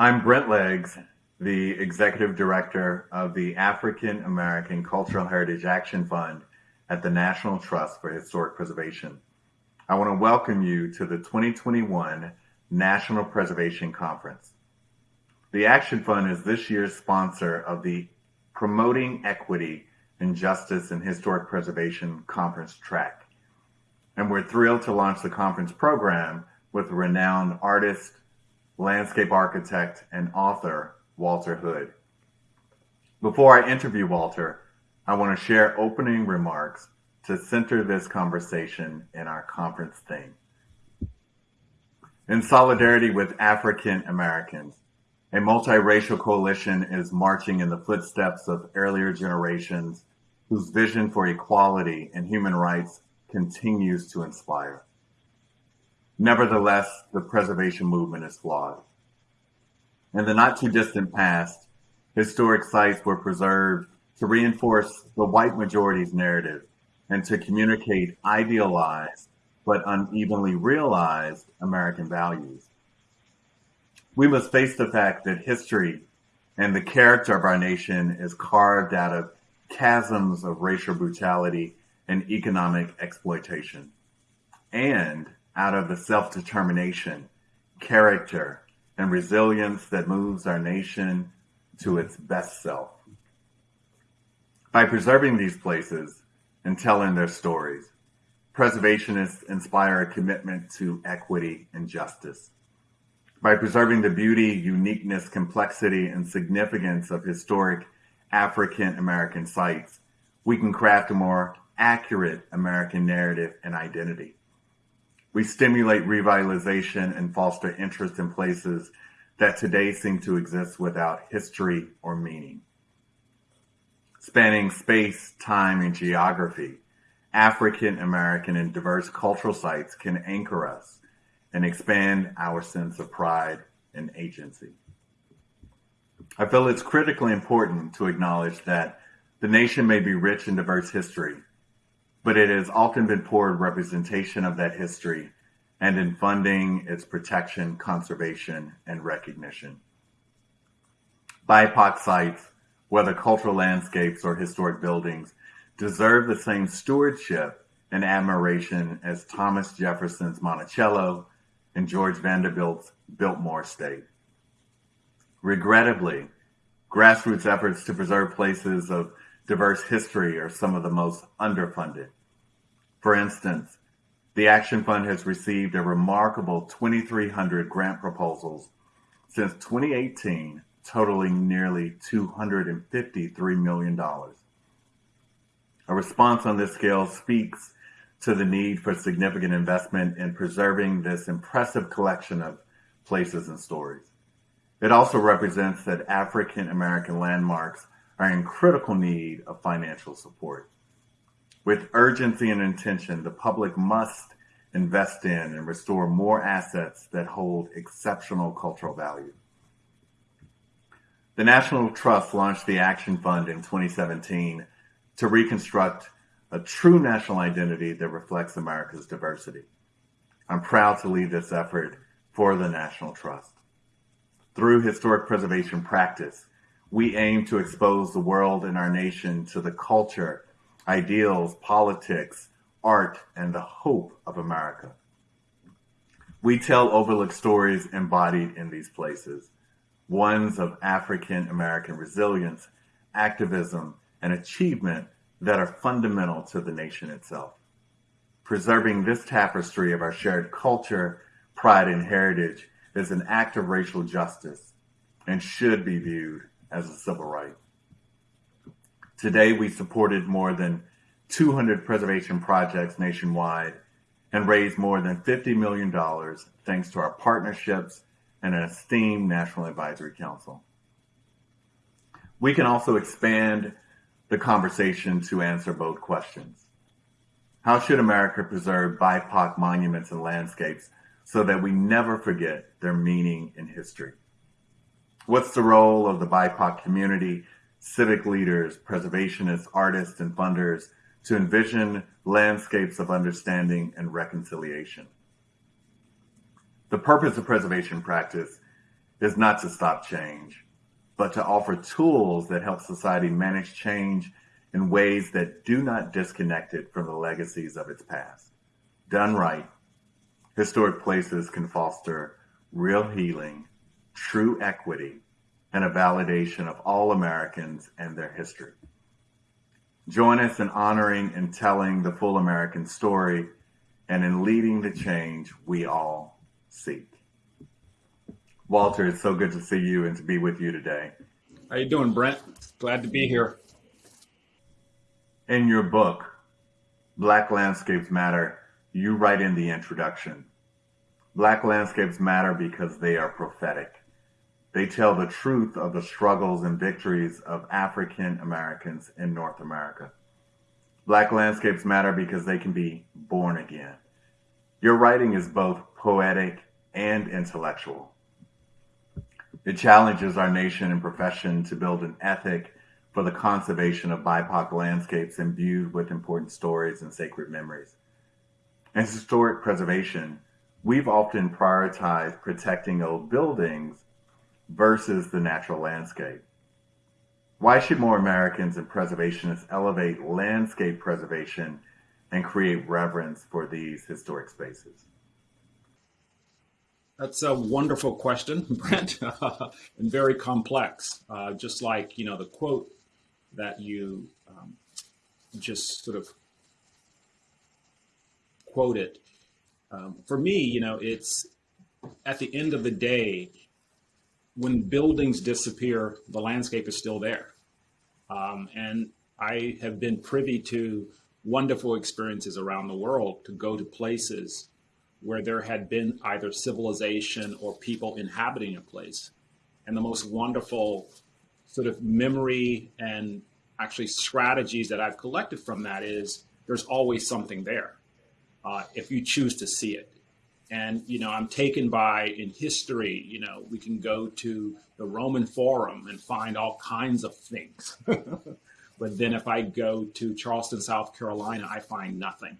I'm Brent Leggs, the Executive Director of the African American Cultural Heritage Action Fund at the National Trust for Historic Preservation. I want to welcome you to the 2021 National Preservation Conference. The Action Fund is this year's sponsor of the Promoting Equity and Justice in Historic Preservation Conference track. And we're thrilled to launch the conference program with renowned artist, landscape architect, and author Walter Hood. Before I interview Walter, I want to share opening remarks to center this conversation in our conference theme. In solidarity with African Americans, a multiracial coalition is marching in the footsteps of earlier generations whose vision for equality and human rights continues to inspire. Nevertheless, the preservation movement is flawed. In the not too distant past, historic sites were preserved to reinforce the white majority's narrative and to communicate idealized but unevenly realized American values. We must face the fact that history and the character of our nation is carved out of chasms of racial brutality and economic exploitation, and out of the self determination, character, and resilience that moves our nation to its best self. By preserving these places and telling their stories, preservationists inspire a commitment to equity and justice. By preserving the beauty, uniqueness, complexity, and significance of historic African American sites, we can craft a more accurate American narrative and identity. We stimulate revitalization and foster interest in places that today seem to exist without history or meaning. Spanning space, time, and geography, African American and diverse cultural sites can anchor us and expand our sense of pride and agency. I feel it's critically important to acknowledge that the nation may be rich in diverse history, but it has often been poor representation of that history and in funding its protection, conservation, and recognition. BIPOC sites, whether cultural landscapes or historic buildings, deserve the same stewardship and admiration as Thomas Jefferson's Monticello and George Vanderbilt's Biltmore Estate. Regrettably, grassroots efforts to preserve places of diverse history are some of the most underfunded. For instance, the Action Fund has received a remarkable 2,300 grant proposals since 2018, totaling nearly $253 million. A response on this scale speaks to the need for significant investment in preserving this impressive collection of places and stories. It also represents that African American landmarks are in critical need of financial support. With urgency and intention, the public must invest in and restore more assets that hold exceptional cultural value. The National Trust launched the Action Fund in 2017 to reconstruct a true national identity that reflects America's diversity. I'm proud to lead this effort for the National Trust. Through historic preservation practice, we aim to expose the world and our nation to the culture, ideals, politics, art, and the hope of America. We tell overlooked stories embodied in these places, ones of African American resilience, activism, and achievement that are fundamental to the nation itself. Preserving this tapestry of our shared culture, pride, and heritage is an act of racial justice and should be viewed as a civil right. Today, we supported more than 200 preservation projects nationwide and raised more than $50 million thanks to our partnerships and an esteemed National Advisory Council. We can also expand the conversation to answer both questions. How should America preserve BIPOC monuments and landscapes so that we never forget their meaning in history? What's the role of the BIPOC community, civic leaders, preservationists, artists, and funders to envision landscapes of understanding and reconciliation? The purpose of preservation practice is not to stop change, but to offer tools that help society manage change in ways that do not disconnect it from the legacies of its past. Done right, historic places can foster real healing, true equity, and a validation of all Americans and their history. Join us in honoring and telling the full American story and in leading the change we all seek. Walter, it's so good to see you and to be with you today. How you doing, Brent? Glad to be here. In your book, Black Landscapes Matter, you write in the introduction, Black landscapes matter because they are prophetic. They tell the truth of the struggles and victories of African Americans in North America. Black landscapes matter because they can be born again. Your writing is both poetic and intellectual. It challenges our nation and profession to build an ethic for the conservation of BIPOC landscapes imbued with important stories and sacred memories. In historic preservation, we've often prioritized protecting old buildings versus the natural landscape. Why should more Americans and preservationists elevate landscape preservation and create reverence for these historic spaces? That's a wonderful question, Brent, and very complex. Uh, just like you know the quote that you um, just sort of quoted. Um, for me, you know, it's at the end of the day, when buildings disappear, the landscape is still there. Um, and I have been privy to wonderful experiences around the world to go to places where there had been either civilization or people inhabiting a place. And the most wonderful sort of memory and actually strategies that I've collected from that is there's always something there uh, if you choose to see it. And, you know, I'm taken by in history, you know, we can go to the Roman Forum and find all kinds of things. but then if I go to Charleston, South Carolina, I find nothing.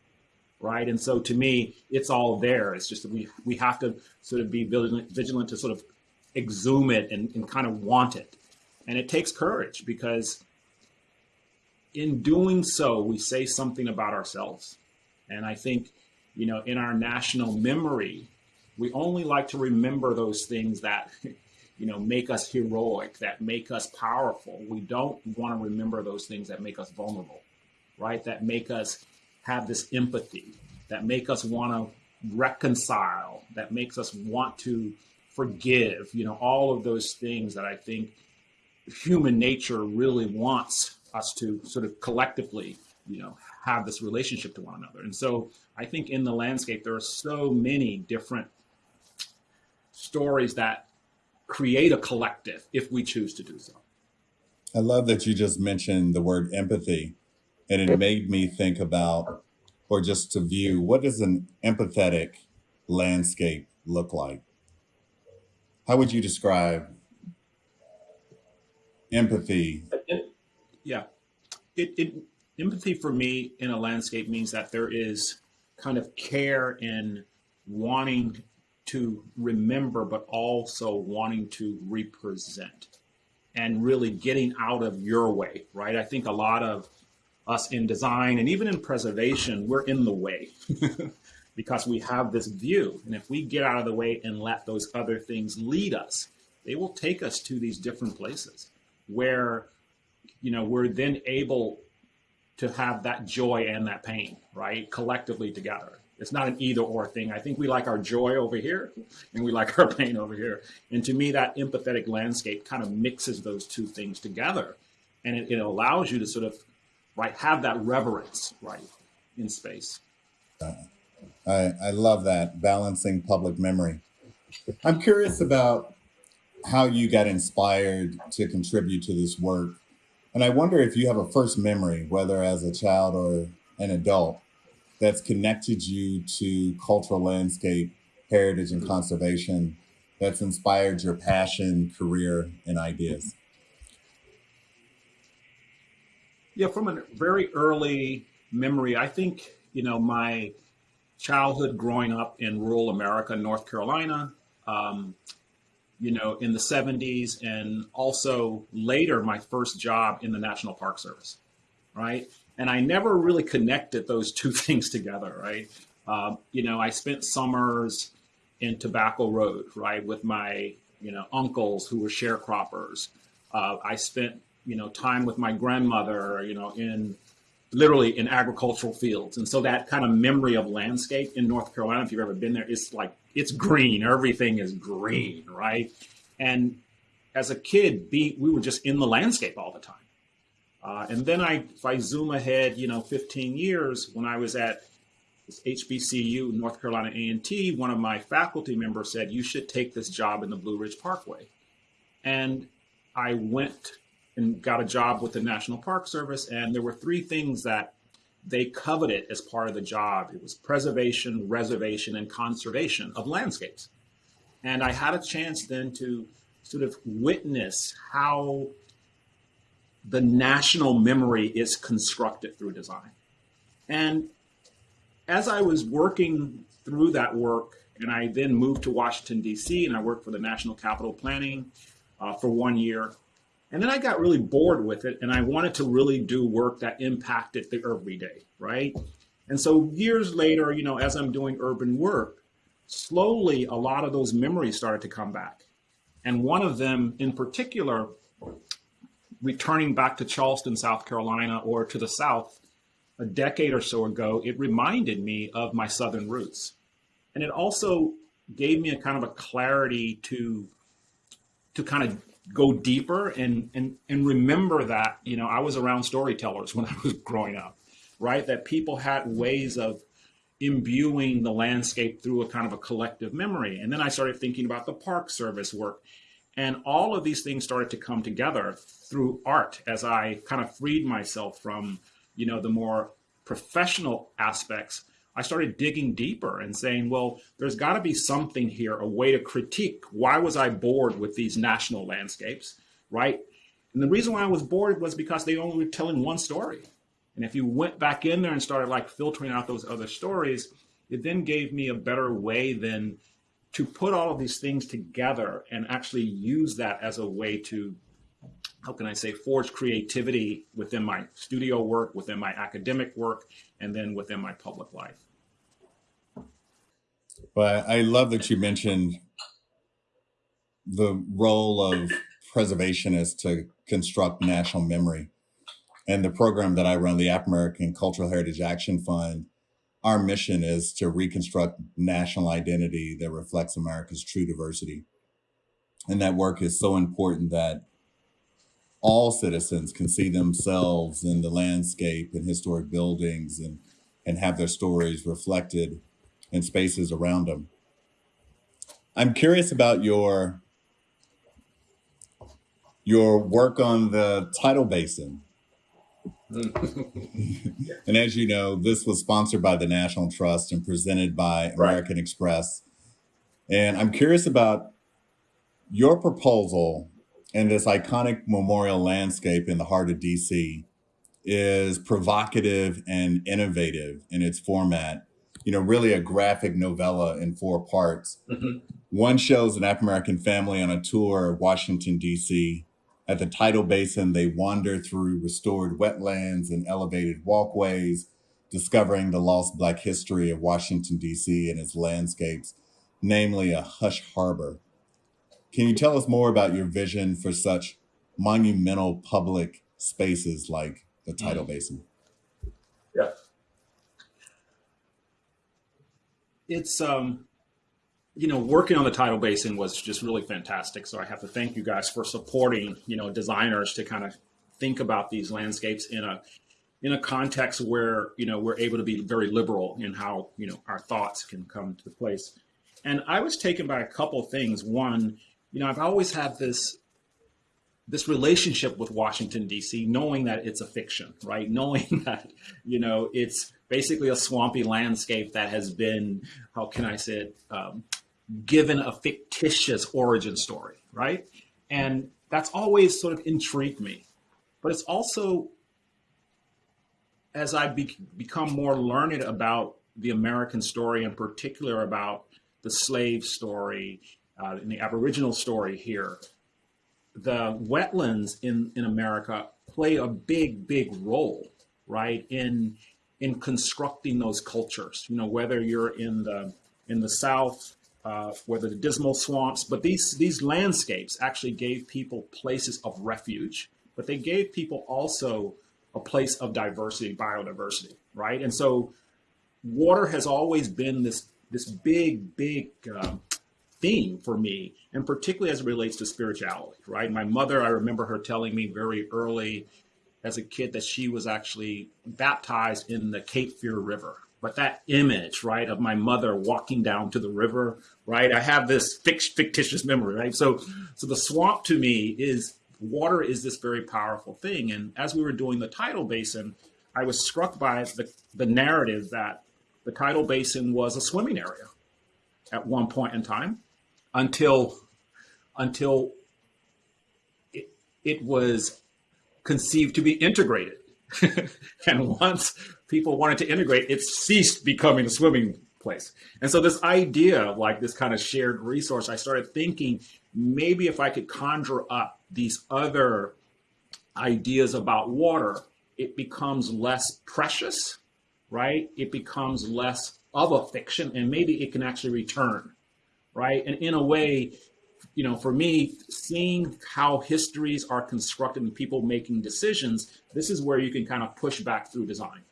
Right. And so to me, it's all there. It's just that we, we have to sort of be vigilant, vigilant to sort of exhume it and, and kind of want it. And it takes courage because in doing so, we say something about ourselves. And I think you know, in our national memory, we only like to remember those things that, you know, make us heroic, that make us powerful. We don't want to remember those things that make us vulnerable, right? That make us have this empathy, that make us want to reconcile, that makes us want to forgive, you know, all of those things that I think human nature really wants us to sort of collectively, you know, have this relationship to one another. And so I think in the landscape, there are so many different stories that create a collective if we choose to do so. I love that you just mentioned the word empathy, and it made me think about, or just to view, what does an empathetic landscape look like? How would you describe empathy? Yeah, it, it empathy for me in a landscape means that there is kind of care in wanting to remember, but also wanting to represent and really getting out of your way, right? I think a lot of us in design and even in preservation, we're in the way because we have this view. And if we get out of the way and let those other things lead us, they will take us to these different places where, you know, we're then able to have that joy and that pain, right? Collectively together. It's not an either or thing. I think we like our joy over here and we like our pain over here. And to me, that empathetic landscape kind of mixes those two things together. And it, it allows you to sort of, right, have that reverence, right, in space. I, I love that, balancing public memory. I'm curious about how you got inspired to contribute to this work and I wonder if you have a first memory, whether as a child or an adult, that's connected you to cultural landscape, heritage, and conservation, that's inspired your passion, career, and ideas. Yeah, from a very early memory, I think, you know, my childhood growing up in rural America, North Carolina, um, you know, in the 70s, and also later, my first job in the National Park Service, right? And I never really connected those two things together, right? Um, you know, I spent summers in Tobacco Road, right, with my, you know, uncles who were sharecroppers. Uh, I spent, you know, time with my grandmother, you know, in literally in agricultural fields. And so that kind of memory of landscape in North Carolina, if you've ever been there, is like, it's green. Everything is green, right? And as a kid, be, we were just in the landscape all the time. Uh, and then I, if I zoom ahead, you know, 15 years when I was at HBCU, North Carolina A&T, one of my faculty members said, you should take this job in the Blue Ridge Parkway. And I went and got a job with the National Park Service. And there were three things that they coveted as part of the job. It was preservation, reservation, and conservation of landscapes. And I had a chance then to sort of witness how the national memory is constructed through design. And as I was working through that work, and I then moved to Washington, D.C., and I worked for the National Capital Planning uh, for one year. And then I got really bored with it, and I wanted to really do work that impacted the everyday, right? And so years later, you know, as I'm doing urban work, slowly a lot of those memories started to come back. And one of them in particular, returning back to Charleston, South Carolina, or to the South, a decade or so ago, it reminded me of my Southern roots. And it also gave me a kind of a clarity to, to kind of go deeper and, and, and remember that, you know, I was around storytellers when I was growing up, right? That people had ways of imbuing the landscape through a kind of a collective memory. And then I started thinking about the Park Service work. And all of these things started to come together through art as I kind of freed myself from you know, the more professional aspects, I started digging deeper and saying, well, there's got to be something here, a way to critique. Why was I bored with these national landscapes, right? And the reason why I was bored was because they only were telling one story. And if you went back in there and started like filtering out those other stories, it then gave me a better way than to put all of these things together and actually use that as a way to how can I say, forge creativity within my studio work, within my academic work, and then within my public life. But I love that you mentioned the role of preservationists to construct national memory. And the program that I run, the African American Cultural Heritage Action Fund, our mission is to reconstruct national identity that reflects America's true diversity. And that work is so important that all citizens can see themselves in the landscape and historic buildings and, and have their stories reflected in spaces around them. I'm curious about your your work on the tidal basin. and as you know, this was sponsored by the National Trust and presented by American right. Express. And I'm curious about your proposal and this iconic memorial landscape in the heart of DC is provocative and innovative in its format. You know, really a graphic novella in four parts. Mm-hmm. One shows an African American family on a tour of Washington, D.C. At the tidal basin, they wander through restored wetlands and elevated walkways, discovering the lost Black history of Washington, D.C. and its landscapes, namely a hush harbor can you tell us more about your vision for such monumental public spaces like the tidal mm-hmm. basin? Yeah. It's um you know, working on the tidal basin was just really fantastic. So I have to thank you guys for supporting, you know, designers to kind of think about these landscapes in a in a context where, you know, we're able to be very liberal in how, you know, our thoughts can come to the place. And I was taken by a couple things. One, you know, I've always had this this relationship with Washington D.C., knowing that it's a fiction, right? Knowing that you know it's basically a swampy landscape that has been, how can I say it, um, given a fictitious origin story, right? And that's always sort of intrigued me. But it's also, as I be- become more learned about the American story, in particular about the slave story uh, in the Aboriginal story here, the wetlands in, in America play a big, big role, right, in in constructing those cultures. You know, whether you're in the in the South, uh, whether the dismal swamps, but these these landscapes actually gave people places of refuge, but they gave people also a place of diversity, biodiversity, right? And so, water has always been this this big, big um, theme for me, and particularly as it relates to spirituality, right? My mother, I remember her telling me very early as a kid that she was actually baptized in the Cape Fear River. But that image, right, of my mother walking down to the river, right? I have this fictitious memory, right? So, so the swamp to me is water is this very powerful thing. And as we were doing the tidal basin, I was struck by the, the narrative that the tidal basin was a swimming area at one point in time until until it, it was conceived to be integrated. and once people wanted to integrate, it ceased becoming a swimming place. And so this idea of like this kind of shared resource, I started thinking maybe if I could conjure up these other ideas about water, it becomes less precious, right? It becomes less of a fiction and maybe it can actually return, right? And in a way, you know, for me, seeing how histories are constructed and people making decisions, this is where you can kind of push back through design,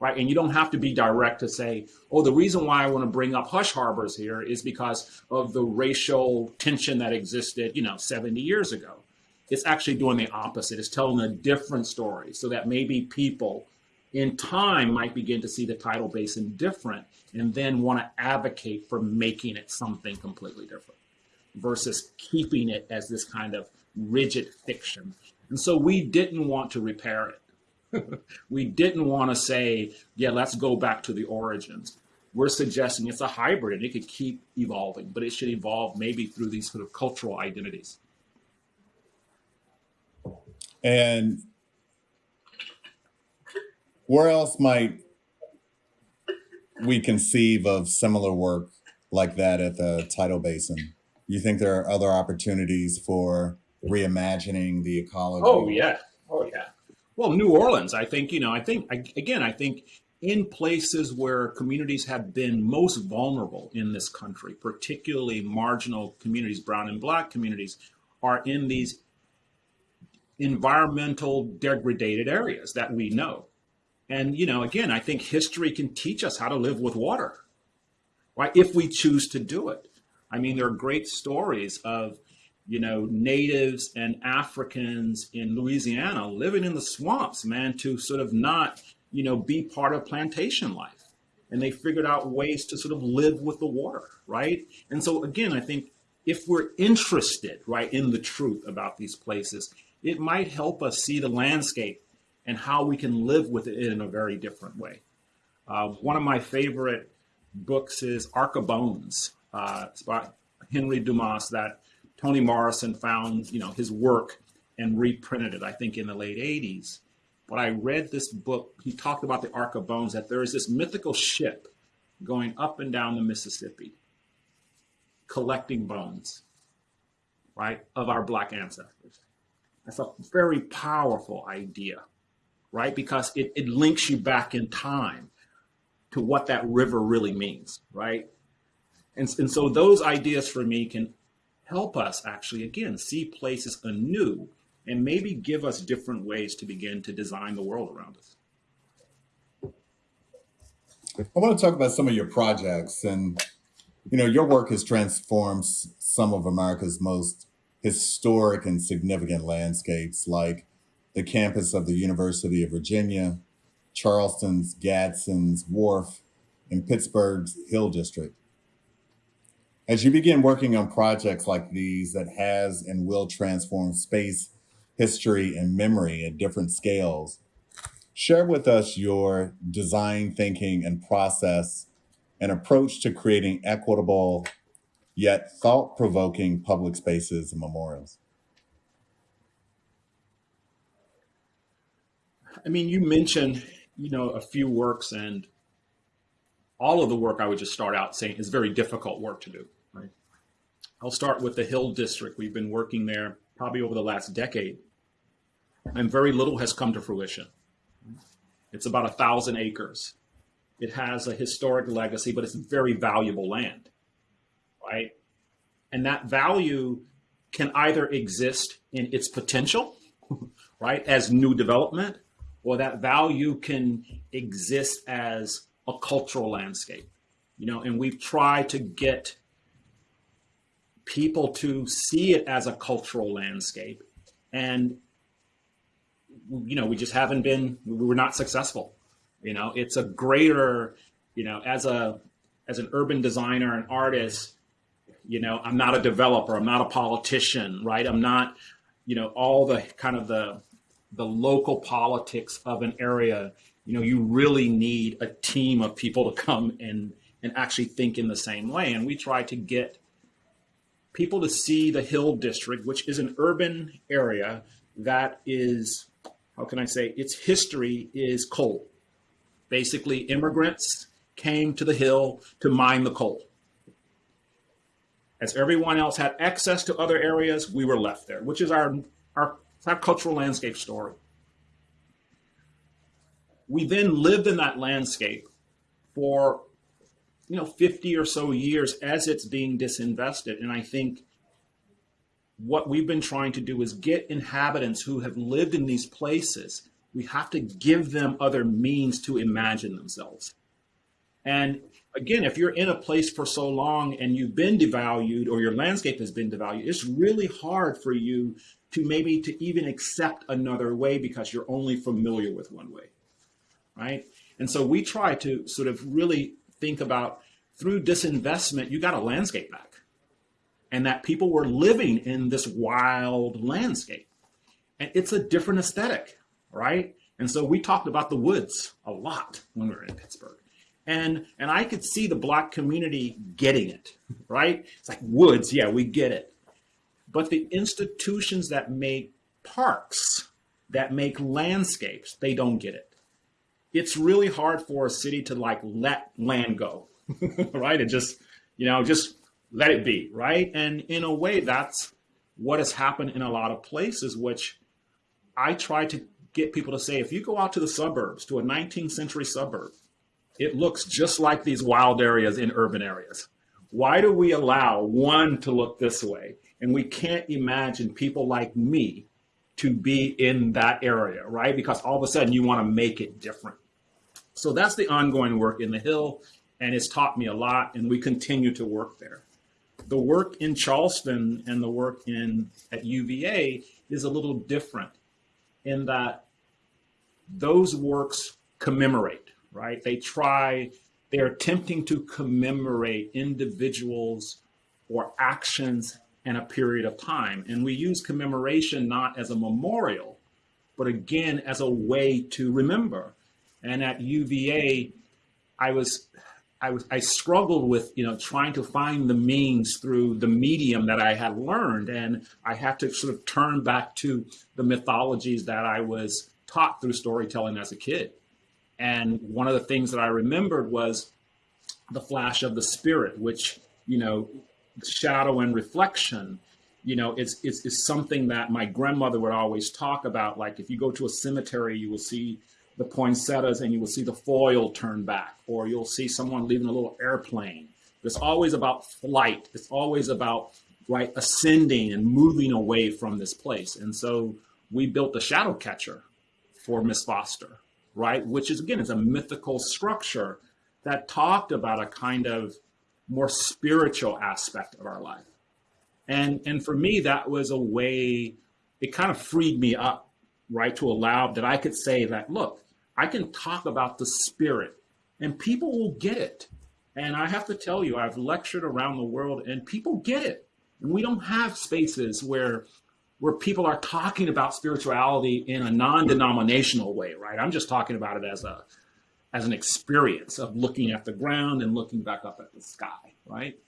right? And you don't have to be direct to say, oh, the reason why I want to bring up hush harbors here is because of the racial tension that existed, you know, 70 years ago. It's actually doing the opposite. It's telling a different story so that maybe people in time might begin to see the tidal basin different and then want to advocate for making it something completely different versus keeping it as this kind of rigid fiction. And so we didn't want to repair it. we didn't want to say, yeah, let's go back to the origins. We're suggesting it's a hybrid and it could keep evolving, but it should evolve maybe through these sort of cultural identities. And where else might we conceive of similar work like that at the tidal basin? You think there are other opportunities for reimagining the ecology? Oh yeah, oh yeah. Well, New Orleans, I think you know, I think again, I think in places where communities have been most vulnerable in this country, particularly marginal communities, brown and black communities, are in these environmental degraded areas that we know. And you know, again, I think history can teach us how to live with water, right? If we choose to do it. I mean, there are great stories of, you know, natives and Africans in Louisiana living in the swamps, man, to sort of not, you know, be part of plantation life. And they figured out ways to sort of live with the water, right? And so, again, I think if we're interested, right, in the truth about these places, it might help us see the landscape and how we can live with it in a very different way. Uh, one of my favorite books is Ark of Bones uh, it's by Henry Dumas that Toni Morrison found, you know, his work and reprinted it, I think, in the late 80s. But I read this book, he talked about the Ark of Bones, that there is this mythical ship going up and down the Mississippi, collecting bones, right, of our Black ancestors. That's a very powerful idea, right? Because it, it links you back in time to what that river really means, right? And, and so those ideas for me can help us actually, again, see places anew and maybe give us different ways to begin to design the world around us. I want to talk about some of your projects and you know your work has transformed some of America's most historic and significant landscapes like the campus of the University of Virginia, Charleston's Gadsden's Wharf, and Pittsburgh's Hill District. As you begin working on projects like these that has and will transform space, history, and memory at different scales, share with us your design thinking and process and approach to creating equitable yet thought-provoking public spaces and memorials. I mean, you mentioned, you know, a few works and all of the work I would just start out saying is very difficult work to do. I'll start with the Hill District. We've been working there probably over the last decade, and very little has come to fruition. It's about a thousand acres. It has a historic legacy, but it's very valuable land, right? And that value can either exist in its potential, right, as new development, or that value can exist as a cultural landscape. You know, and we've tried to get people to see it as a cultural landscape. And, you know, we just haven't been, we were not successful. You know, it's a greater, you know, as a, as an urban designer and artist, you know, I'm not a developer, I'm not a politician, right? I'm not, you know, all the kind of the, the local politics of an area, you know, you really need a team of people to come and, and actually think in the same way. And we try to get people to see the Hill District, which is an urban area that is, how can I say, its history is coal. Basically, immigrants came to the Hill to mine the coal. As everyone else had access to other areas, we were left there, which is our, our, cultural landscape story. We then lived in that landscape for you know 50 or so years as it's being disinvested and i think what we've been trying to do is get inhabitants who have lived in these places we have to give them other means to imagine themselves and again if you're in a place for so long and you've been devalued or your landscape has been devalued it's really hard for you to maybe to even accept another way because you're only familiar with one way right and so we try to sort of really think about through disinvestment, you got a landscape back. And that people were living in this wild landscape. And it's a different aesthetic, right? And so we talked about the woods a lot when we were in Pittsburgh. And and I could see the black community getting it, right? It's like woods, yeah, we get it. But the institutions that make parks, that make landscapes, they don't get it it's really hard for a city to like let land go, right? And just, you know, just let it be, right? And in a way, that's what has happened in a lot of places, which I try to get people to say if you go out to the suburbs, to a 19th century suburb, it looks just like these wild areas in urban areas. Why do we allow one to look this way? And we can't imagine people like me to be in that area, right? Because all of a sudden you want to make it different. So that's the ongoing work in the Hill, and it's taught me a lot, and we continue to work there. The work in Charleston and the work in at UVA is a little different in that those works commemorate, right? They try, they're attempting to commemorate individuals or actions in a period of time. And we use commemoration not as a memorial, but again as a way to remember. And at UVA, I was I was I struggled with you know trying to find the means through the medium that I had learned, and I had to sort of turn back to the mythologies that I was taught through storytelling as a kid. And one of the things that I remembered was the flash of the spirit, which you know, shadow and reflection. You know, it's, it's something that my grandmother would always talk about. Like if you go to a cemetery, you will see the poinsettias and you will see the foil turn back, or you'll see someone leaving a little airplane. It's always about flight. It's always about right ascending and moving away from this place. And so we built the shadow catcher for Miss Foster, right? Which is again is a mythical structure that talked about a kind of more spiritual aspect of our life. And and for me, that was a way, it kind of freed me up, right? To allow that I could say that, look, I can talk about the spirit and people will get it. And I have to tell you, I've lectured around the world and people get it. And we don't have spaces where where people are talking about spirituality in a non-denominational way, right? I'm just talking about it as a as an experience of looking at the ground and looking back up at the sky, right?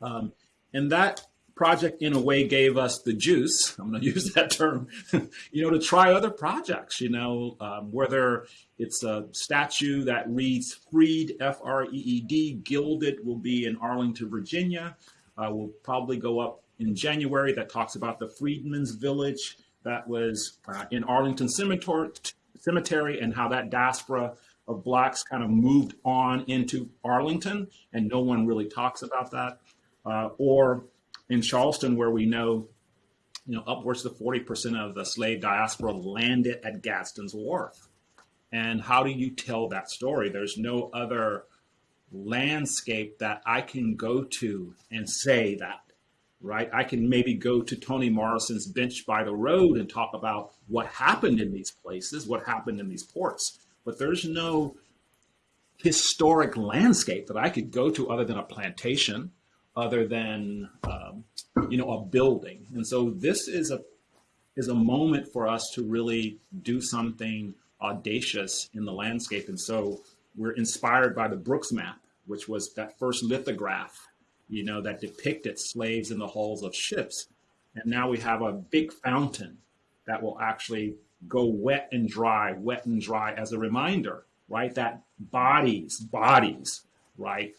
Um, and that project in a way gave us the juice i'm going to use that term you know to try other projects you know um, whether it's a statue that reads freed f-r-e-e-d gilded will be in arlington virginia uh, will probably go up in January that talks about the Freedmen's Village that was uh, in Arlington Cemetery, and how that diaspora of blacks kind of moved on into Arlington, and no one really talks about that. Uh, or in Charleston, where we know, you know, upwards of 40% of the slave diaspora landed at Gadsden's Wharf. And how do you tell that story? There's no other landscape that I can go to and say that, right? I can maybe go to Toni Morrison's bench by the road and talk about what happened in these places, what happened in these ports. But there's no historic landscape that I could go to other than a plantation, other than um, you know a building. And so this is a is a moment for us to really do something audacious in the landscape. And so we're inspired by the Brooks map, which was that first lithograph, you know, that depicted slaves in the hulls of ships. And now we have a big fountain that will actually go wet and dry, wet and dry as a reminder, right? That bodies, bodies, right,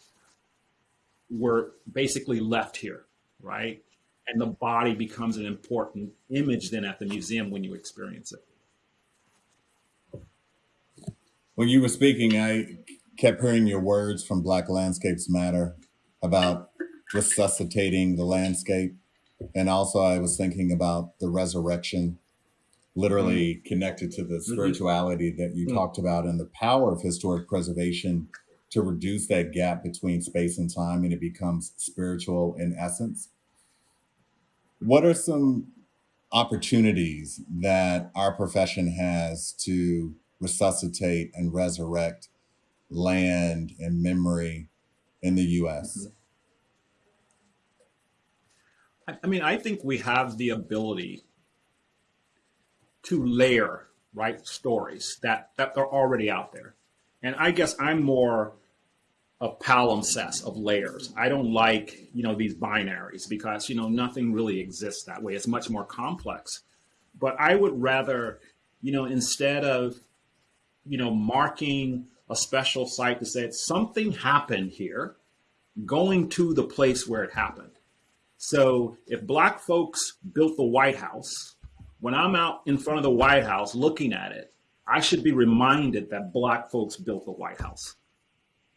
were basically left here, right? And the body becomes an important image then at the museum when you experience it. When you were speaking, I kept hearing your words from Black Landscapes Matter about resuscitating the landscape. And also, I was thinking about the resurrection, literally mm-hmm. connected to the mm-hmm. spirituality that you mm-hmm. talked about and the power of historic preservation to reduce that gap between space and time and it becomes spiritual in essence. What are some opportunities that our profession has to resuscitate and resurrect land and memory in the US? I mean, I think we have the ability to layer right stories that that are already out there, and I guess I'm more a palimpsest of layers. I don't like you know these binaries because you know nothing really exists that way. It's much more complex. But I would rather, you know, instead of you know, marking a special site to say something happened here, going to the place where it happened. So if black folks built the White House, when I'm out in front of the White House looking at it, I should be reminded that black folks built the White House.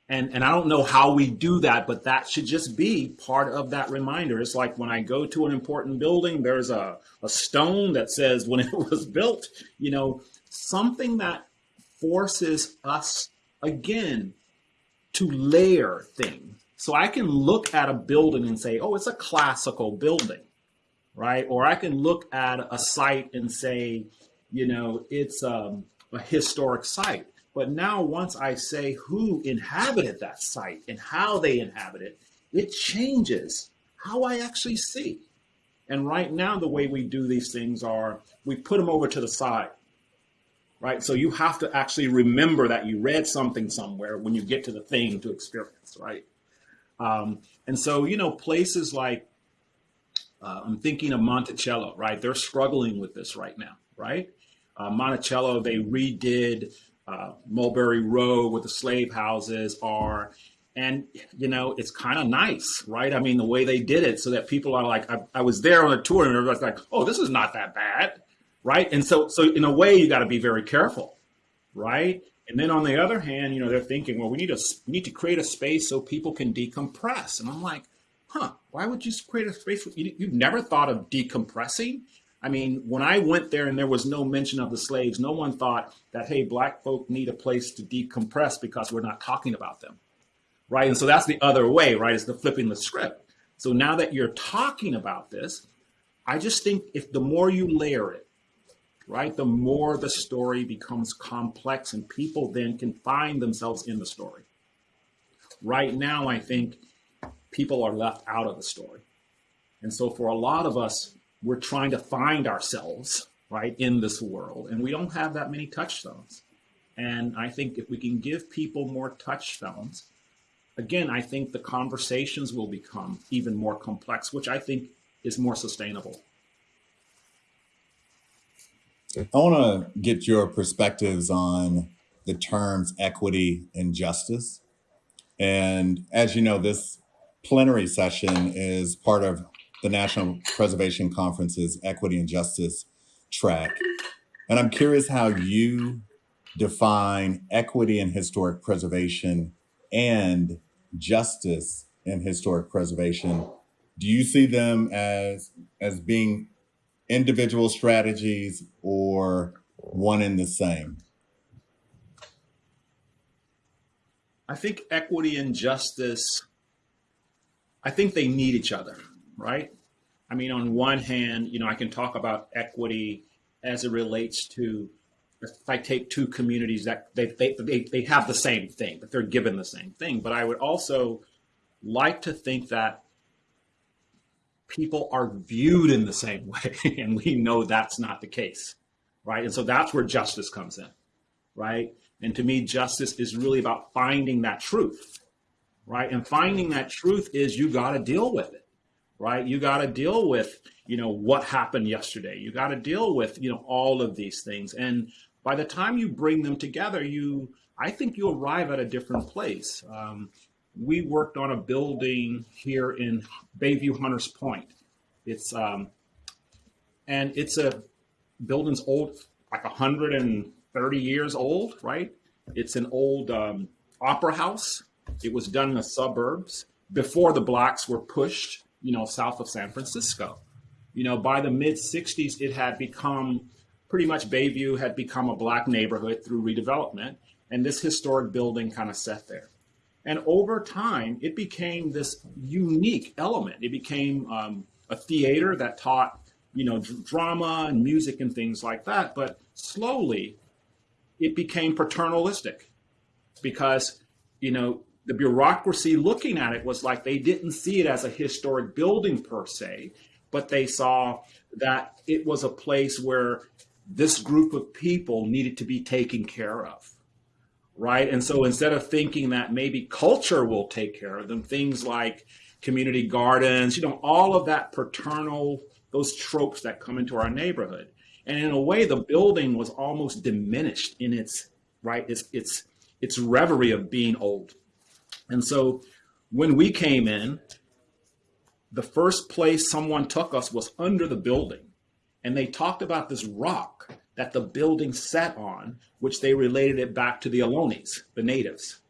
And, and I don't know how we do that, but that should just be part of that reminder. It's like when I go to an important building, there's a, a stone that says when it was built, you know, something that forces us again to layer things. So I can look at a building and say, oh, it's a classical building, right? Or I can look at a site and say, you know, it's um, a historic site. But now, once I say who inhabited that site and how they inhabited, it, it changes how I actually see. And right now, the way we do these things are we put them over to the side right? So you have to actually remember that you read something somewhere when you get to the thing to experience, right? Um, and so, you know, places like, uh, I'm thinking of Monticello, right? They're struggling with this right now, right? Uh, Monticello, they redid uh, Mulberry Row where the slave houses are. And, you know, it's kind of nice, right? I mean, the way they did it so that people are like, I, I was there on a tour and everybody's like, oh, this is not that bad right? And so, so in a way, you got to be very careful, right? And then on the other hand, you know, they're thinking, well, we need a we need to create a space so people can decompress. And I'm like, huh? Why would you create a space? You, you've never thought of decompressing? I mean, when I went there and there was no mention of the slaves, no one thought that hey, black folk need a place to decompress because we're not talking about them, right? And so that's the other way, right? Is the flipping the script. So now that you're talking about this, I just think if the more you layer it, right? The more the story becomes complex and people then can find themselves in the story. Right now, I think people are left out of the story. And so for a lot of us, we're trying to find ourselves, right, in this world. And we don't have that many touchstones. And I think if we can give people more touchstones, again, I think the conversations will become even more complex, which I think is more sustainable. I want to get your perspectives on the terms equity and justice. And as you know, this plenary session is part of the National Preservation Conference's Equity and Justice track. And I'm curious how you define equity and historic preservation and justice and historic preservation. Do you see them as as being individual strategies or one and the same? I think equity and justice, I think they need each other, right? I mean, on one hand, you know, I can talk about equity as it relates to if I take two communities that they, they, they, they have the same thing, but they're given the same thing. But I would also like to think that people are viewed in the same way. And we know that's not the case, right? And so that's where justice comes in, right? And to me, justice is really about finding that truth, right? And finding that truth is you got to deal with it, right? You got to deal with, you know, what happened yesterday. You got to deal with, you know, all of these things. And by the time you bring them together, you, I think you arrive at a different place. Um, we worked on a building here in Bayview Hunters Point. It's um, and it's a building's old, like 130 years old, right? It's an old um, opera house. It was done in the suburbs before the blacks were pushed, you know, south of San Francisco. You know, by the mid 60s, it had become pretty much Bayview had become a black neighborhood through redevelopment, and this historic building kind of sat there. And over time, it became this unique element. It became um, a theater that taught, you know, drama and music and things like that. But slowly, it became paternalistic because, you know, the bureaucracy looking at it was like they didn't see it as a historic building per se, but they saw that it was a place where this group of people needed to be taken care of right? And so instead of thinking that maybe culture will take care of them things like community gardens you know all of that paternal those tropes that come into our neighborhood. And in a way the building was almost diminished in its right its its its reverie of being old. And so when we came in the first place someone took us was under the building. And they talked about this rock that the building sat on, which they related it back to the Ohlone, the natives.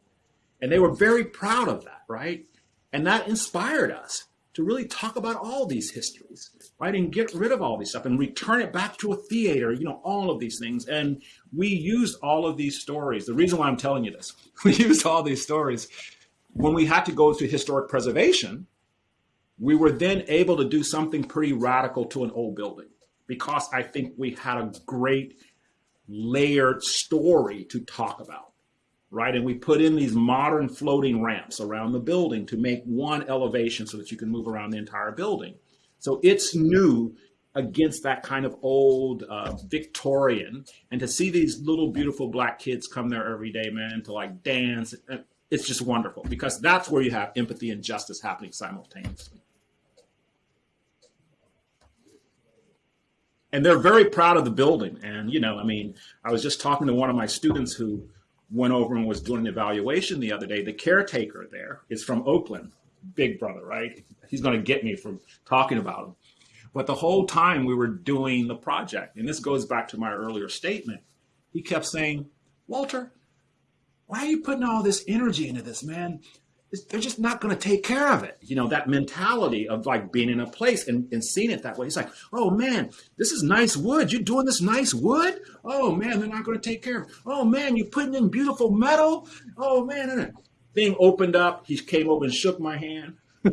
And they were very proud of that, right? And that inspired us to really talk about all these histories, right? And get rid of all these stuff and return it back to a theater, you know, all of these things. And we used all of these stories. The reason why I'm telling you this, we used all these stories when we had to go to historic preservation. We were then able to do something pretty radical to an old building because I think we had a great layered story to talk about, right? And we put in these modern floating ramps around the building to make one elevation so that you can move around the entire building. So it's new against that kind of old uh, Victorian. And to see these little beautiful black kids come there every day, man, to like dance, it's just wonderful because that's where you have empathy and justice happening simultaneously. And they're very proud of the building. And, you know, I mean, I was just talking to one of my students who went over and was doing an evaluation the other day. The caretaker there is from Oakland, big brother, right? He's going to get me from talking about him. But the whole time we were doing the project, and this goes back to my earlier statement, he kept saying, Walter, why are you putting all this energy into this, man? They're just not going to take care of it. You know, that mentality of like being in a place and, and seeing it that way. It's like, oh man, this is nice wood. You're doing this nice wood? Oh man, they're not going to take care of it. Oh man, you're putting in beautiful metal? Oh man. Thing opened up. He came over and shook my hand.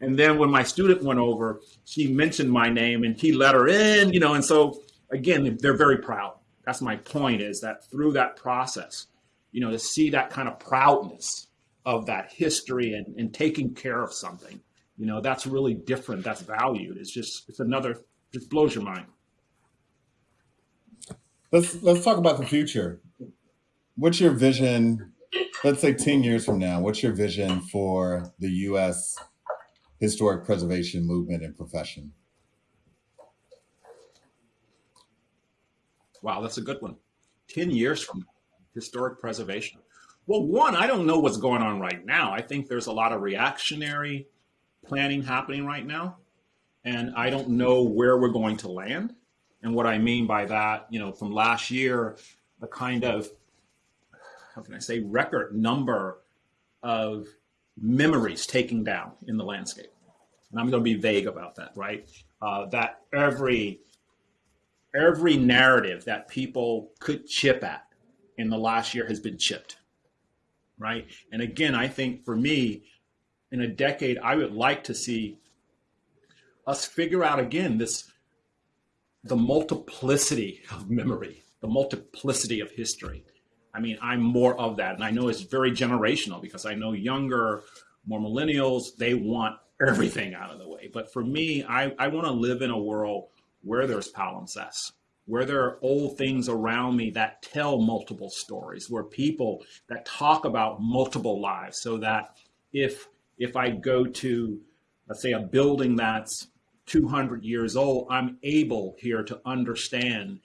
and then when my student went over, she mentioned my name and he let her in, you know, and so again, they're very proud. That's my point is that through that process, you know, to see that kind of proudness of that history and, and taking care of something. You know, that's really different. That's valued. It's just, it's another, just blows your mind. Let's, let's talk about the future. What's your vision? Let's say 10 years from now, what's your vision for the U.S. historic preservation movement and profession? Wow, that's a good one. 10 years from historic preservation. Well, one, I don't know what's going on right now. I think there's a lot of reactionary planning happening right now. And I don't know where we're going to land. And what I mean by that, you know, from last year, the kind of, how can I say, record number of memories taken down in the landscape. And I'm going to be vague about that, right? Uh, that every every narrative that people could chip at in the last year has been chipped, right? And again, I think for me, in a decade, I would like to see us figure out again this the multiplicity of memory, the multiplicity of history. I mean, I'm more of that. And I know it's very generational because I know younger, more millennials, they want everything out of the way. But for me, I, I want to live in a world where there's palimpsest, where there are old things around me that tell multiple stories, where people that talk about multiple lives so that if if I go to let's say a building that's 200 years old, I'm able here to understand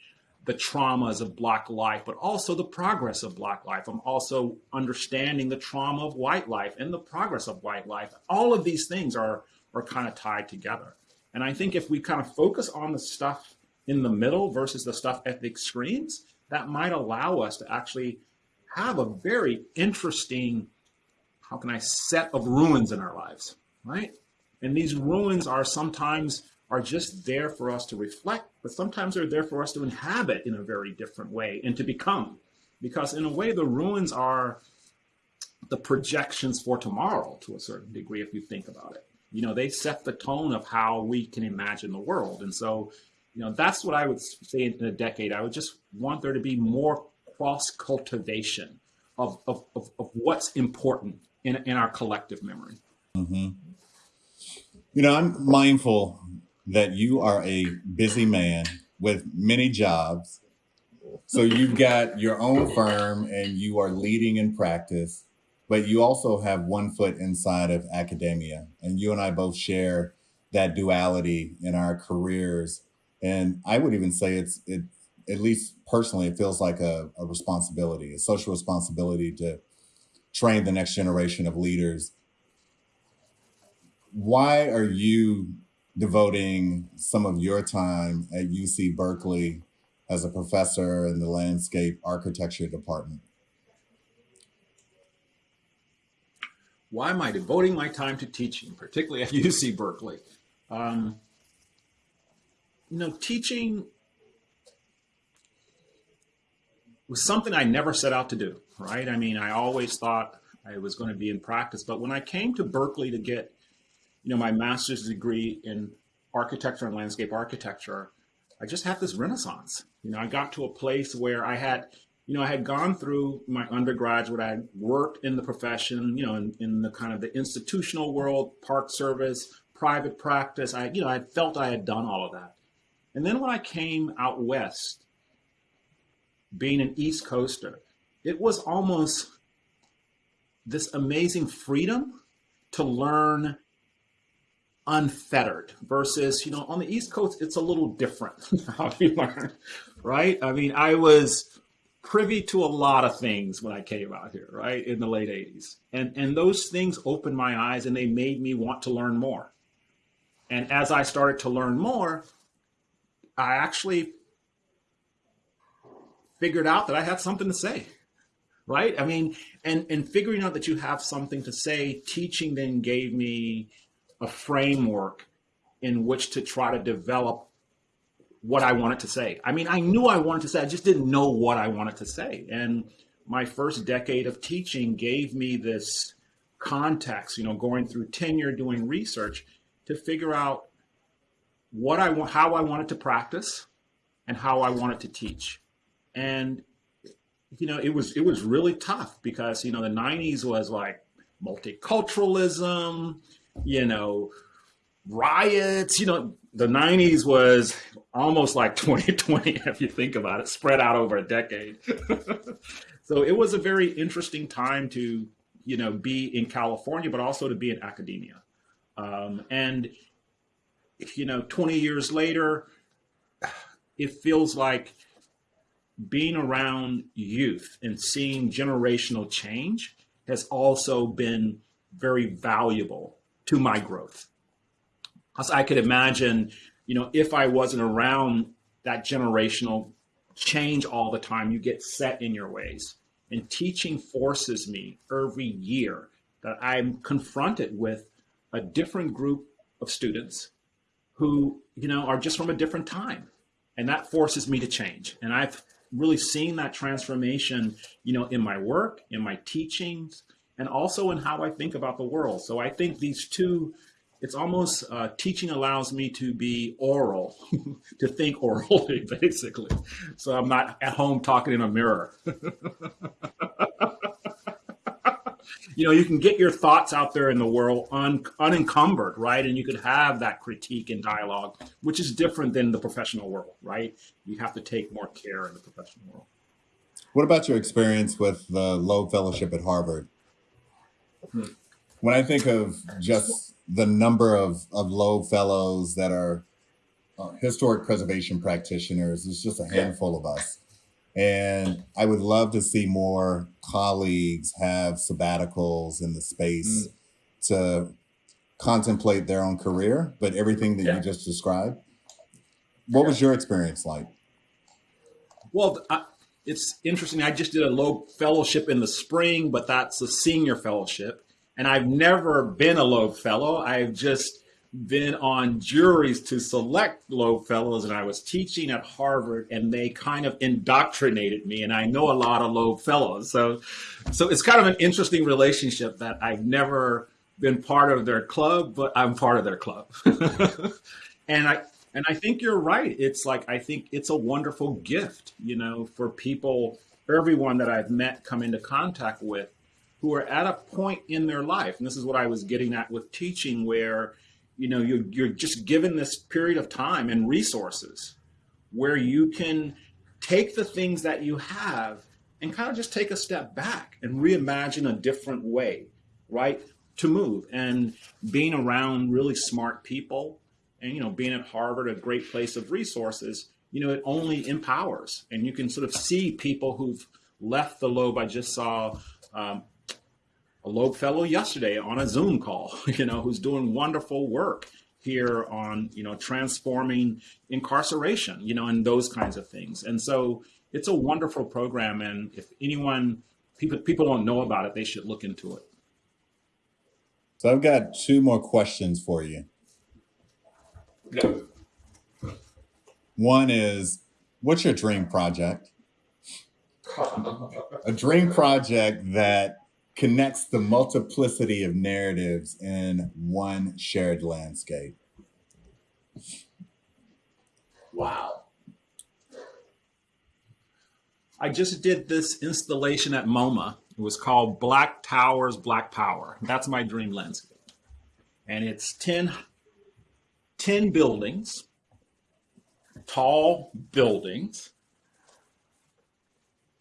the traumas of Black life, but also the progress of Black life. I'm also understanding the trauma of white life and the progress of white life. All of these things are, are kind of tied together. And I think if we kind of focus on the stuff in the middle versus the stuff at the extremes, that might allow us to actually have a very interesting, how can I, set of ruins in our lives, right? And these ruins are sometimes are just there for us to reflect, but sometimes they're there for us to inhabit in a very different way and to become. Because in a way, the ruins are the projections for tomorrow to a certain degree, if you think about it. You know, they set the tone of how we can imagine the world. And so, you know, that's what I would say in a decade. I would just want there to be more cross cultivation of, of, of, of, what's important in, in our collective memory. Mm-hmm. You know, I'm mindful that you are a busy man with many jobs. So you've got your own firm and you are leading in practice, but you also have one foot inside of academia. And you and I both share that duality in our careers. And I would even say it's it at least personally, it feels like a, a responsibility, a social responsibility to train the next generation of leaders. Why are you devoting some of your time at UC Berkeley as a professor in the landscape architecture department? Why am I devoting my time to teaching, particularly at UC Berkeley? Um, you know, teaching was something I never set out to do, right? I mean, I always thought I was going to be in practice, but when I came to Berkeley to get you know, my master's degree in architecture and landscape architecture, I just had this renaissance. You know, I got to a place where I had, you know, I had gone through my undergraduate, I had worked in the profession, you know, in, in the kind of the institutional world, park service, private practice. I, you know, I felt I had done all of that. And then when I came out west, being an East Coaster, it was almost this amazing freedom to learn unfettered versus, you know, on the East Coast, it's a little different how you learn, right? I mean, I was privy to a lot of things when I came out here, right, in the late 80s. And, and those things opened my eyes and they made me want to learn more. And as I started to learn more, I actually figured out that I had something to say right i mean and and figuring out that you have something to say teaching then gave me a framework in which to try to develop what I wanted to say. I mean, I knew I wanted to say, I just didn't know what I wanted to say. And my first decade of teaching gave me this context, you know, going through tenure, doing research to figure out what I want, how I wanted to practice and how I wanted to teach. And, you know, it was, it was really tough because, you know, the 90s was like multiculturalism, you know, riots. You know, the 90s was almost like 2020, if you think about it, spread out over a decade. so it was a very interesting time to, you know, be in California, but also to be in academia. Um, and, you know, 20 years later, it feels like being around youth and seeing generational change has also been very valuable to my growth. As I could imagine, you know, if I wasn't around that generational change all the time, you get set in your ways. And teaching forces me every year that I'm confronted with a different group of students who, you know, are just from a different time. And that forces me to change. And I've really seen that transformation, you know, in my work, in my teachings, and also in how I think about the world. So I think these two, it's almost uh, teaching allows me to be oral, to think orally, basically. So I'm not at home talking in a mirror. you know, you can get your thoughts out there in the world un, unencumbered, right? And you could have that critique and dialogue, which is different than the professional world, right? You have to take more care in the professional world. What about your experience with the Loeb Fellowship at Harvard? Hmm. When I think of just the number of, of Loeb Fellows that are uh, historic preservation practitioners, it's just a handful of us. And I would love to see more colleagues have sabbaticals in the space mm. to contemplate their own career, but everything that yeah. you just described. What was your experience like? Well, I, it's interesting. I just did a Loeb fellowship in the spring, but that's a senior fellowship. And I've never been a Loeb fellow. I've just been on juries to select Loeb fellows and I was teaching at Harvard and they kind of indoctrinated me and I know a lot of Loeb fellows. So so it's kind of an interesting relationship that I've never been part of their club, but I'm part of their club. and I and I think you're right. It's like I think it's a wonderful gift, you know, for people everyone that I've met come into contact with who are at a point in their life. And this is what I was getting at with teaching where you know you're, you're just given this period of time and resources where you can take the things that you have and kind of just take a step back and reimagine a different way right to move. And being around really smart people and you know being at harvard a great place of resources you know it only empowers. And you can sort of see people who've left the Loeb i just saw um, a Loeb fellow yesterday on a Zoom call, you know, who's doing wonderful work here on, you know, transforming incarceration, you know, and those kinds of things. And so it's a wonderful program. And if anyone, people, people don't know about it, they should look into it. So I've got two more questions for you. Yeah. One is, what's your dream project? a dream project that connects the multiplicity of narratives in one shared landscape. Wow. I just did this installation at MoMA. It was called Black Towers, Black Power. That's my dream landscape. And it's 10, 10 buildings, tall buildings.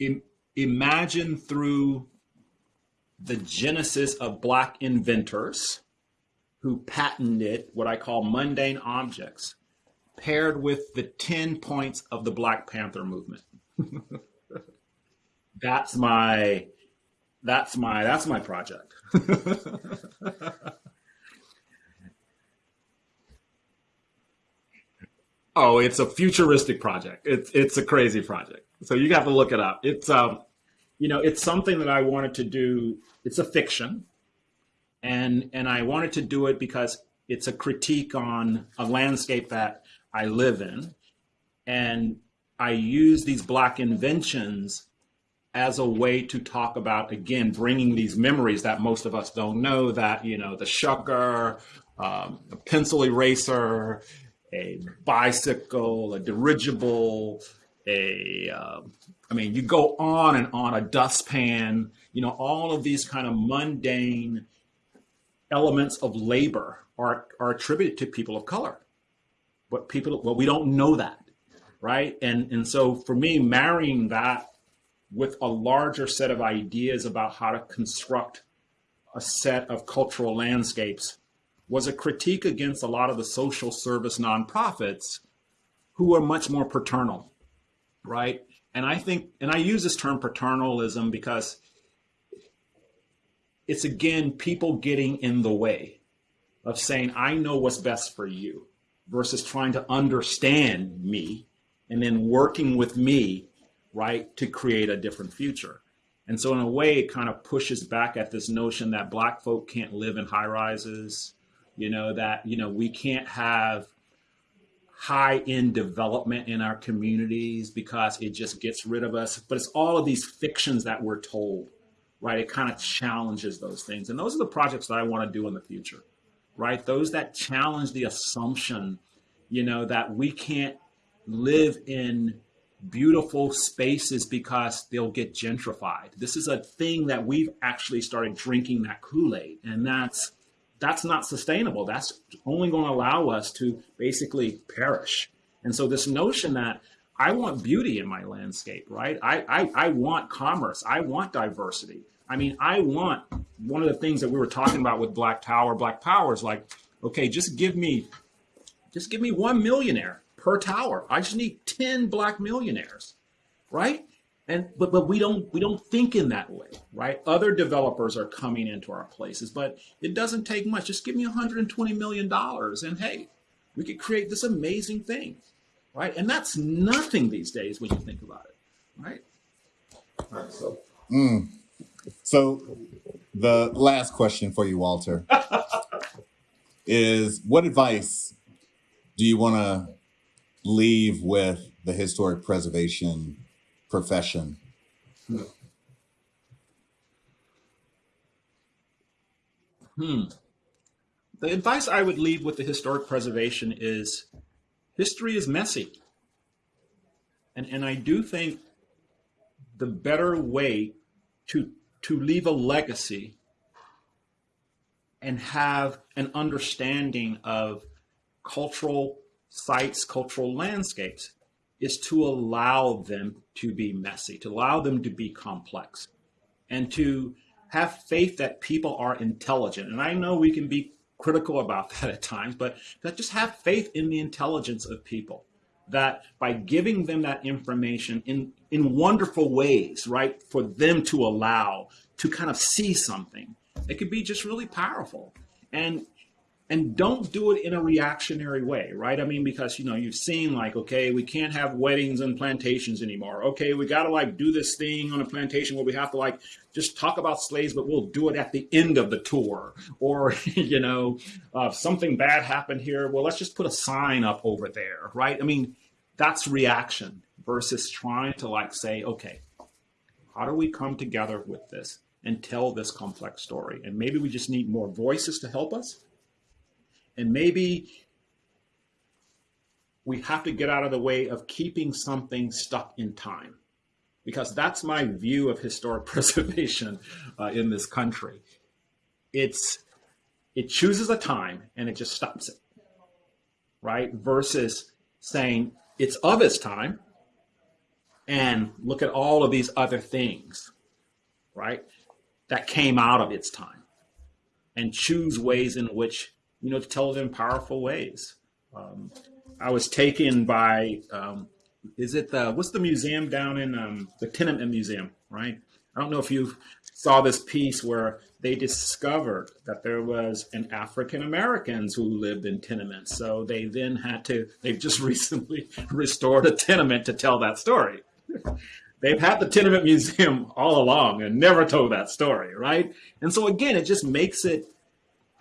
I, imagine through the genesis of black inventors who patented what I call mundane objects, paired with the 10 points of the Black Panther movement. that's my that's my that's my project. oh, it's a futuristic project. It's it's a crazy project. So you got to look it up. It's um you know, it's something that I wanted to do. It's a fiction, and and I wanted to do it because it's a critique on a landscape that I live in, and I use these black inventions as a way to talk about again bringing these memories that most of us don't know that you know the shucker, um, a pencil eraser, a bicycle, a dirigible, a um, I mean, you go on and on a dustpan, you know, all of these kind of mundane elements of labor are, are attributed to people of color. But people, well, we don't know that, right? And, and so for me, marrying that with a larger set of ideas about how to construct a set of cultural landscapes was a critique against a lot of the social service nonprofits who are much more paternal, right? And I think, and I use this term paternalism because it's again people getting in the way of saying, I know what's best for you versus trying to understand me and then working with me, right, to create a different future. And so, in a way, it kind of pushes back at this notion that Black folk can't live in high rises, you know, that, you know, we can't have high end development in our communities because it just gets rid of us. But it's all of these fictions that we're told, right? It kind of challenges those things. And those are the projects that I want to do in the future, right? Those that challenge the assumption, you know, that we can't live in beautiful spaces because they'll get gentrified. This is a thing that we've actually started drinking that Kool-Aid and that's that's not sustainable. That's only going to allow us to basically perish. And so this notion that I want beauty in my landscape, right? I, I, I want commerce. I want diversity. I mean, I want one of the things that we were talking about with Black Tower, Black Power is like, okay, just give me, just give me one millionaire per tower. I just need 10 black millionaires, right? And but but we don't we don't think in that way, right? Other developers are coming into our places, but it doesn't take much. Just give me 120 million dollars, and hey, we could create this amazing thing, right? And that's nothing these days when you think about it, right? All right, so. Mm. So, the last question for you, Walter, is what advice do you want to leave with the historic preservation profession? Hmm. The advice I would leave with the historic preservation is history is messy. And, and I do think the better way to, to leave a legacy and have an understanding of cultural sites, cultural landscapes is to allow them to be messy, to allow them to be complex, and to have faith that people are intelligent. And I know we can be critical about that at times, but that just have faith in the intelligence of people. That by giving them that information in, in wonderful ways, right, for them to allow to kind of see something, it could be just really powerful. And and don't do it in a reactionary way, right? I mean, because you know you've seen like, okay, we can't have weddings and plantations anymore. Okay, we got to like do this thing on a plantation where we have to like just talk about slaves, but we'll do it at the end of the tour. Or you know, uh, something bad happened here. Well, let's just put a sign up over there, right? I mean, that's reaction versus trying to like say, okay, how do we come together with this and tell this complex story? And maybe we just need more voices to help us and maybe we have to get out of the way of keeping something stuck in time because that's my view of historic preservation uh, in this country. It's it chooses a time and it just stops it, right? Versus saying it's of its time and look at all of these other things, right? That came out of its time and choose ways in which you know, to tell it in powerful ways. Um, I was taken by, um, is it the, what's the museum down in um, the Tenement Museum, right? I don't know if you saw this piece where they discovered that there was an African Americans who lived in tenements. So they then had to, they've just recently restored a tenement to tell that story. they've had the tenement museum all along and never told that story, right? And so again, it just makes it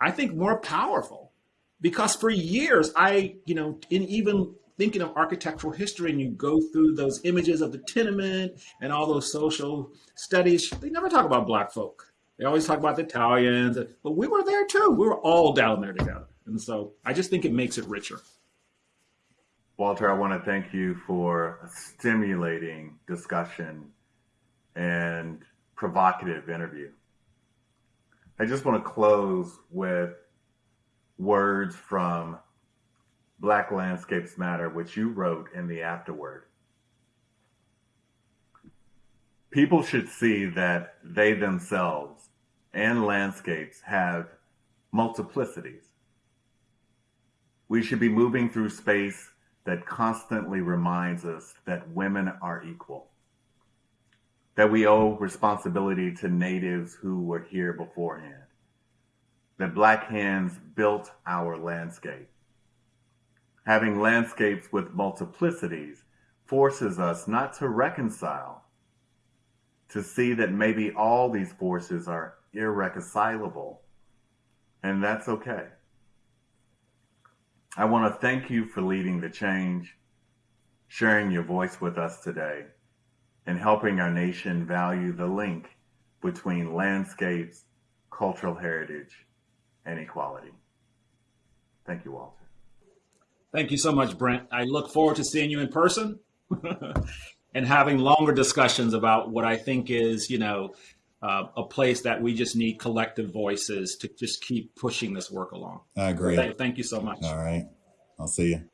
I think more powerful because for years I, you know, in even thinking of architectural history and you go through those images of the tenement and all those social studies, they never talk about black folk. They always talk about the Italians, but we were there too. We were all down there together. And so I just think it makes it richer. Walter, I want to thank you for a stimulating discussion and provocative interview. I just want to close with words from Black Landscapes Matter, which you wrote in the afterword. People should see that they themselves and landscapes have multiplicities. We should be moving through space that constantly reminds us that women are equal. That we owe responsibility to natives who were here beforehand. That black hands built our landscape. Having landscapes with multiplicities forces us not to reconcile, to see that maybe all these forces are irreconcilable, and that's okay. I want to thank you for leading the change, sharing your voice with us today, and helping our nation value the link between landscapes, cultural heritage, and equality. Thank you, Walter. Thank you so much, Brent. I look forward to seeing you in person and having longer discussions about what I think is, you know, uh, a place that we just need collective voices to just keep pushing this work along. I agree. Thank, thank you so much. All right. I'll see you.